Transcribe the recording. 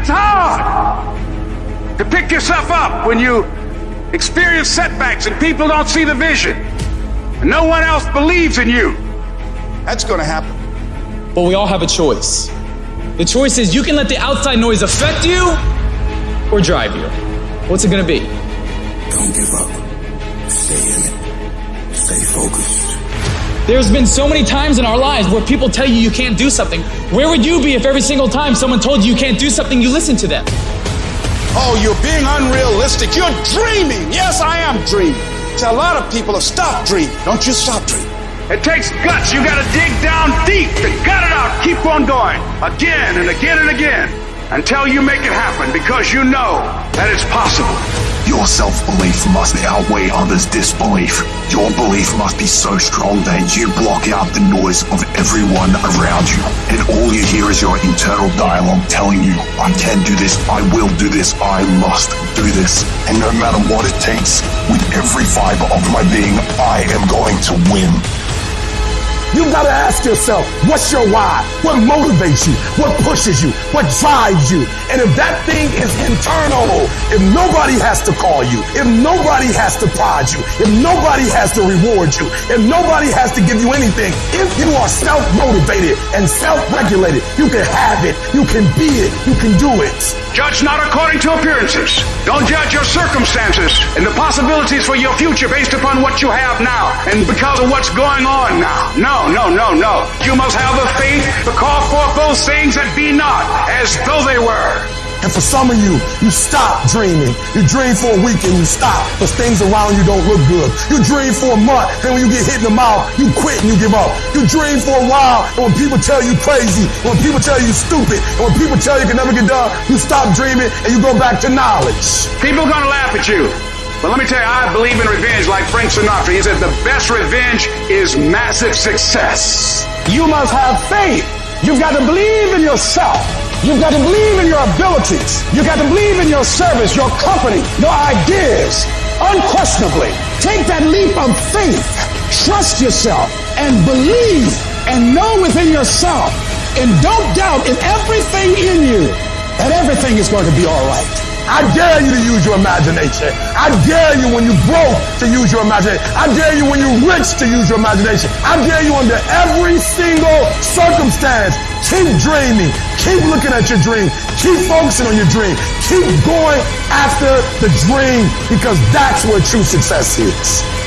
It's hard to pick yourself up when you experience setbacks and people don't see the vision. And no one else believes in you. That's going to happen. But we all have a choice. The choice is you can let the outside noise affect you or drive you. What's it gonna be? Don't give up. Stay in it. Stay focused. There's been so many times in our lives where people tell you you can't do something. Where would you be if every single time someone told you you can't do something, you listen to them? Oh, you're being unrealistic. You're dreaming. Yes, I am dreaming. So a lot of people have stopped dreaming. Don't you stop dreaming. It takes guts. You gotta dig down deep to gut it out. Keep on going. Again and again and again. Until you make it happen because you know that it's possible. Your self-belief must outweigh others' disbelief. Your belief must be so strong that you block out the noise of everyone around you. And all you hear is your internal dialogue telling you, I can do this, I will do this, I must do this. And no matter what it takes, with every fiber of my being, I am going to win. You gotta ask yourself, what's your why? What motivates you? What pushes you? What drives you? And if that thing is internal, if nobody has to call you, if nobody has to prod you, if nobody has to reward you, if nobody has to give you anything, if you are self-motivated and self-regulated, you can have it, you can be it, you can do it. Judge not according to appearances. Don't judge your circumstances and the possibilities for your future based upon what you have now and because of what's going on now. No, no, no, no. You must have the faith to call forth those things that be not as though they were. And for some of you, you stop dreaming. You dream for a week and you stop because things around you don't look good. You dream for a month, then when you get hit in the mouth, you quit and you give up. You dream for a while, and when people tell you crazy, when people tell you stupid, and when people tell you can never get done, you stop dreaming and you go back to knowledge. People are going to laugh at you. But let me tell you, I believe in revenge like Frank Sinatra. He said the best revenge is massive success. You must have faith. You've got to believe in yourself. You've got to believe in your abilities. You've got to believe in your service, your company, your ideas. Unquestionably, take that leap of faith. Trust yourself and believe and know within yourself and don't doubt in everything in you that everything is going to be all right. I dare you to use your imagination. I dare you when you broke to use your imagination. I dare you when you're rich to use your imagination. I dare you under every single circumstance. Keep dreaming. Keep looking at your dream. Keep focusing on your dream. Keep going after the dream because that's where true success is.